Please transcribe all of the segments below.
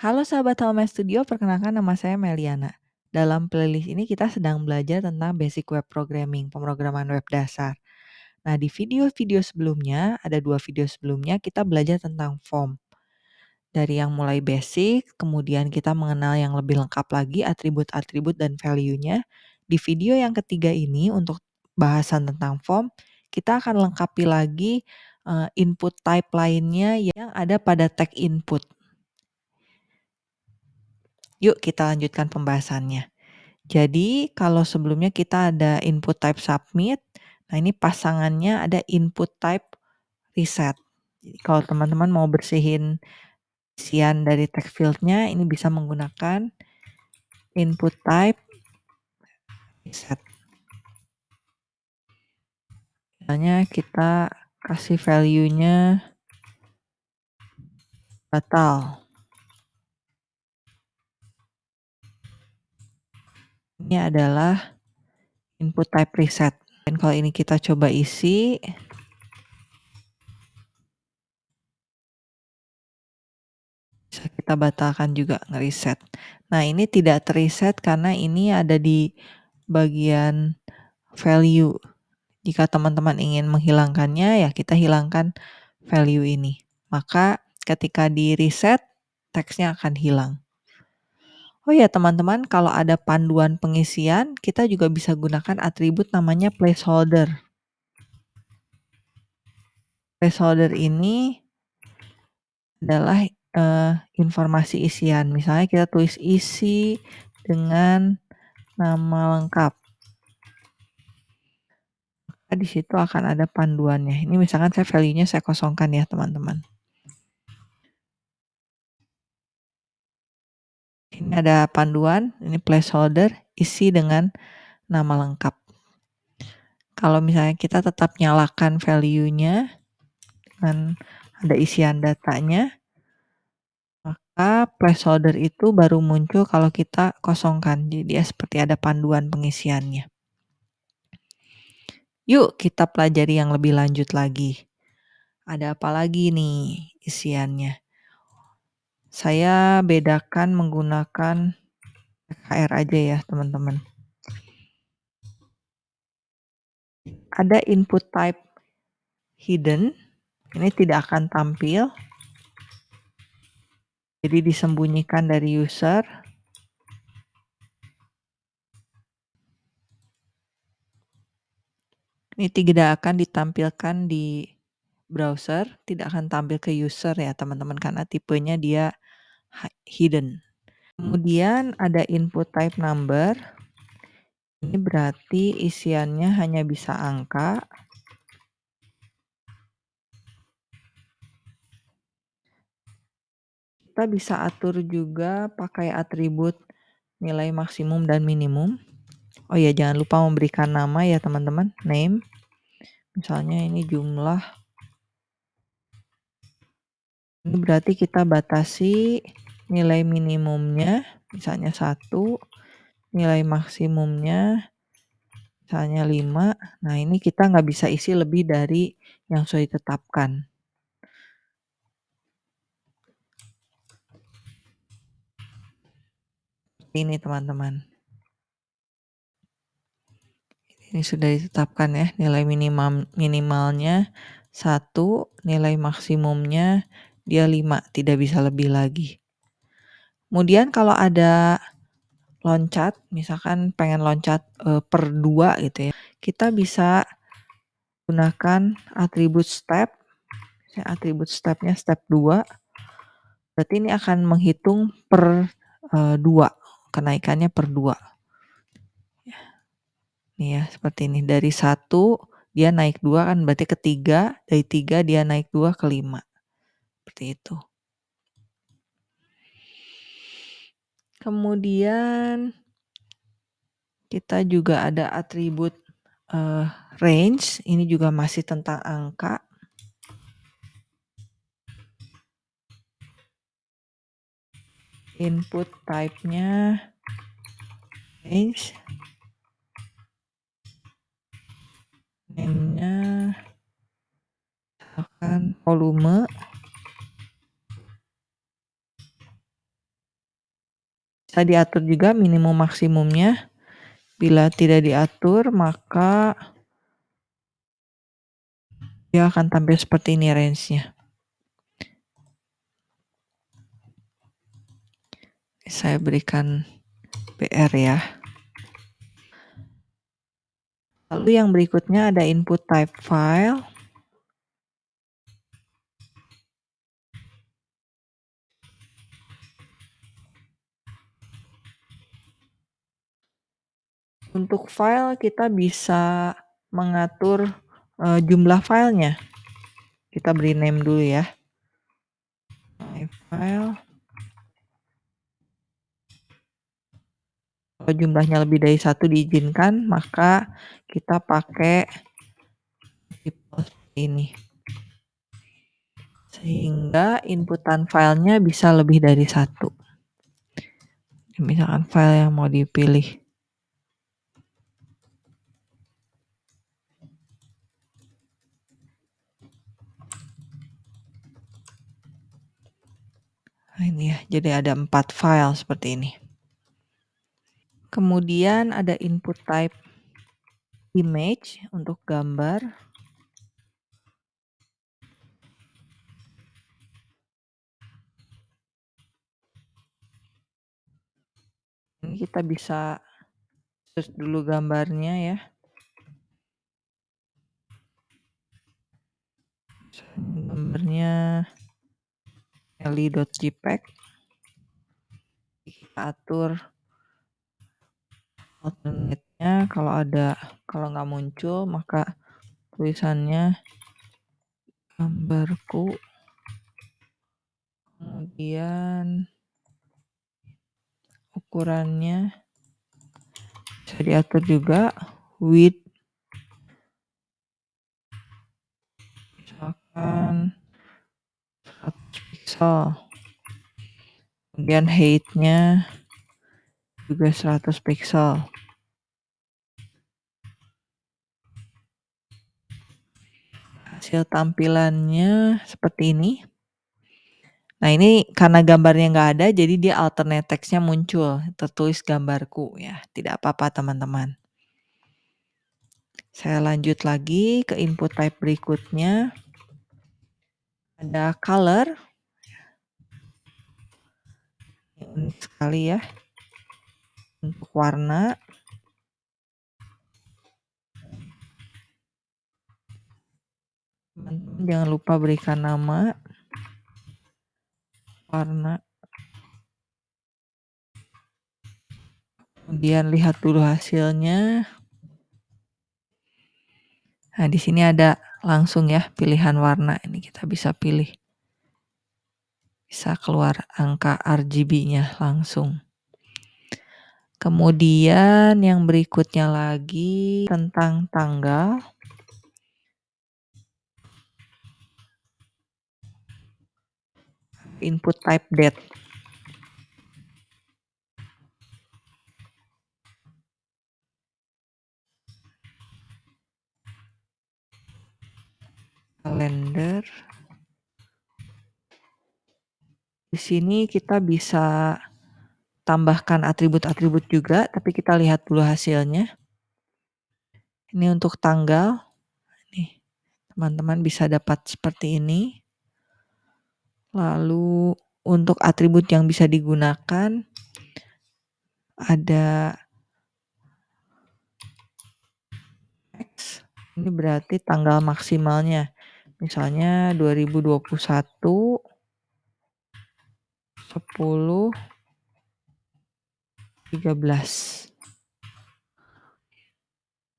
Halo sahabat Home Studio, perkenalkan nama saya Meliana. Dalam playlist ini kita sedang belajar tentang basic web programming, pemrograman web dasar. Nah, di video-video sebelumnya, ada dua video sebelumnya kita belajar tentang form. Dari yang mulai basic, kemudian kita mengenal yang lebih lengkap lagi atribut-atribut dan value-nya. Di video yang ketiga ini untuk bahasan tentang form, kita akan lengkapi lagi uh, input type lainnya yang ada pada tag input. Yuk kita lanjutkan pembahasannya. Jadi kalau sebelumnya kita ada input type submit, nah ini pasangannya ada input type reset. Jadi kalau teman-teman mau bersihin isian dari text fieldnya, ini bisa menggunakan input type reset. Misalnya kita kasih value-nya batal. Ini adalah input type reset. Dan kalau ini kita coba isi, bisa kita batalkan juga ngereset. Nah ini tidak terreset karena ini ada di bagian value. Jika teman-teman ingin menghilangkannya ya kita hilangkan value ini. Maka ketika di reset teksnya akan hilang. Oh ya teman-teman, kalau ada panduan pengisian, kita juga bisa gunakan atribut namanya placeholder. Placeholder ini adalah uh, informasi isian. Misalnya kita tulis isi dengan nama lengkap. Maka di situ akan ada panduannya. Ini misalkan saya value-nya saya kosongkan ya teman-teman. Ini ada panduan, ini placeholder, isi dengan nama lengkap. Kalau misalnya kita tetap nyalakan value-nya dengan ada isian datanya, maka placeholder itu baru muncul kalau kita kosongkan. Jadi dia seperti ada panduan pengisiannya. Yuk kita pelajari yang lebih lanjut lagi. Ada apa lagi nih isiannya? Saya bedakan menggunakan KR aja ya teman-teman. Ada input type hidden, ini tidak akan tampil. Jadi disembunyikan dari user. Ini tidak akan ditampilkan di browser, tidak akan tampil ke user ya teman-teman karena tipenya dia hidden. Kemudian ada input type number. Ini berarti isiannya hanya bisa angka. Kita bisa atur juga pakai atribut nilai maksimum dan minimum. Oh ya, jangan lupa memberikan nama ya teman-teman, name. Misalnya ini jumlah. Berarti kita batasi nilai minimumnya misalnya satu nilai maksimumnya misalnya 5 nah ini kita nggak bisa isi lebih dari yang sudah ditetapkan. Ini teman-teman. Ini sudah ditetapkan ya nilai minimal minimalnya satu nilai maksimumnya dia 5 tidak bisa lebih lagi Kemudian kalau ada loncat, misalkan pengen loncat e, per dua gitu ya, kita bisa gunakan atribut step. Atribut stepnya step 2. Berarti ini akan menghitung per e, dua, kenaikannya per dua. Nih ya, seperti ini. Dari satu dia naik dua kan berarti ketiga, dari tiga dia naik dua ke lima. Seperti itu. Kemudian kita juga ada atribut uh, range, ini juga masih tentang angka. Input type-nya range. Name-nya akan volume. Bisa diatur juga minimum maksimumnya. Bila tidak diatur, maka dia akan tampil seperti ini range-nya. Saya berikan BR ya. Lalu yang berikutnya ada input type file. Untuk file kita bisa mengatur uh, jumlah filenya. Kita beri name dulu ya. My file. Kalau jumlahnya lebih dari satu diizinkan, maka kita pakai ini. Sehingga inputan filenya bisa lebih dari satu. Misalkan file yang mau dipilih. Ini ya, jadi ada empat file seperti ini. Kemudian ada input type image untuk gambar. Ini kita bisa search dulu gambarnya ya. Gambarnya eli.jpg kita atur alternate-nya kalau ada kalau nggak muncul maka tulisannya gambarku. Kemudian ukurannya bisa diatur juga. Width. Misalkan pixel. Kemudian height-nya juga 100 pixel. Hasil tampilannya seperti ini. Nah ini karena gambarnya nggak ada, jadi dia alternate text-nya muncul, tertulis gambarku ya. Tidak apa-apa teman-teman. Saya lanjut lagi ke input type berikutnya. Ada color, sekali ya. Untuk warna. Jangan lupa berikan nama. Warna. Kemudian lihat dulu hasilnya. Nah di sini ada langsung ya pilihan warna. Ini kita bisa pilih bisa keluar angka RGB-nya langsung. Kemudian yang berikutnya lagi tentang tanggal. Input type date. Kalender. Sini kita bisa tambahkan atribut-atribut juga, tapi kita lihat dulu hasilnya. Ini untuk tanggal. Nih, teman-teman bisa dapat seperti ini. Lalu untuk atribut yang bisa digunakan ada X. Ini berarti tanggal maksimalnya. Misalnya 2021 10 13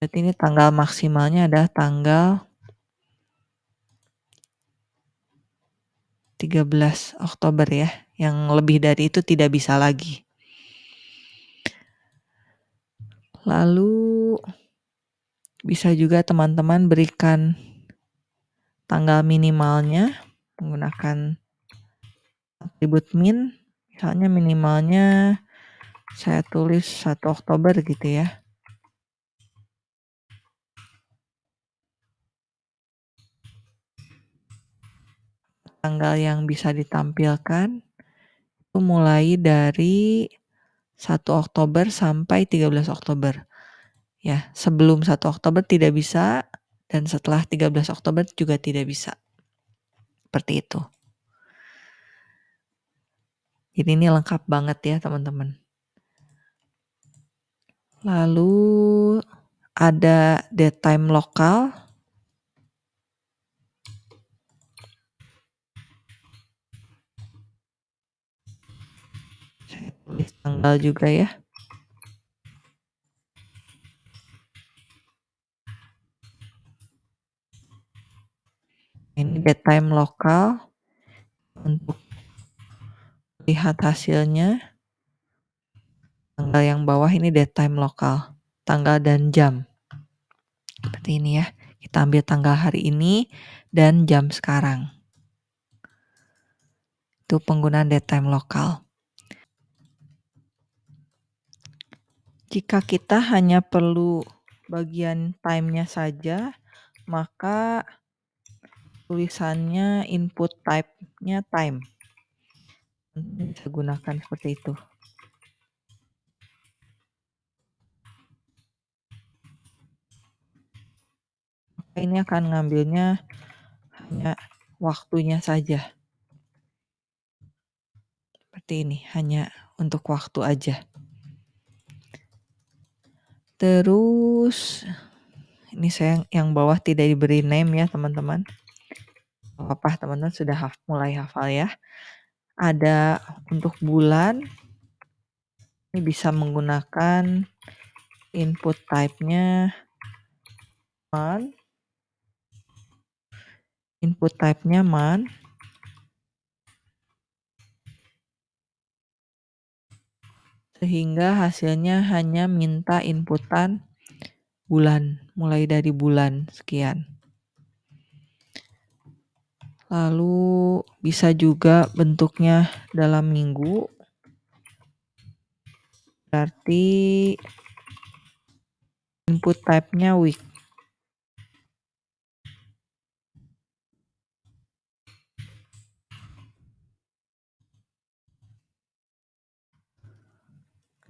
berarti ini tanggal maksimalnya adalah tanggal 13 Oktober ya. Yang lebih dari itu tidak bisa lagi. Lalu bisa juga teman-teman berikan tanggal minimalnya menggunakan atribut min misalnya minimalnya saya tulis 1 Oktober gitu ya tanggal yang bisa ditampilkan itu mulai dari 1 Oktober sampai 13 Oktober. Ya, sebelum 1 Oktober tidak bisa dan setelah 13 Oktober juga tidak bisa. Seperti itu. Jadi ini lengkap banget ya teman-teman. Lalu ada date time lokal. Saya tulis tanggal juga ya. Ini date time lokal untuk lihat hasilnya. Tanggal yang bawah ini date time lokal, tanggal dan jam. Seperti ini ya. Kita ambil tanggal hari ini dan jam sekarang. Itu penggunaan date time lokal. Jika kita hanya perlu bagian time-nya saja, maka tulisannya input type-nya time. Bisa gunakan seperti itu. Ini akan ngambilnya hanya waktunya saja. Seperti ini, hanya untuk waktu aja. Terus ini saya yang bawah tidak diberi name ya teman-teman. Apa teman-teman sudah haf, mulai hafal ya. Ada untuk bulan. Ini bisa menggunakan input type-nya month input type-nya month. Sehingga hasilnya hanya minta inputan bulan, mulai dari bulan sekian. Lalu bisa juga bentuknya dalam minggu. Berarti input type-nya week.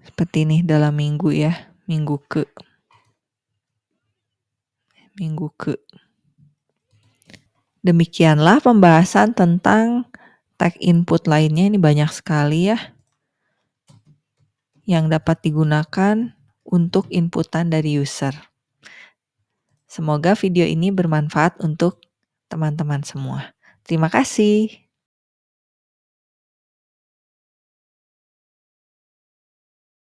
Seperti ini dalam minggu ya, minggu ke. Minggu ke. Demikianlah pembahasan tentang tag input lainnya, ini banyak sekali ya. Yang dapat digunakan untuk inputan dari user. Semoga video ini bermanfaat untuk teman-teman semua. Terima kasih.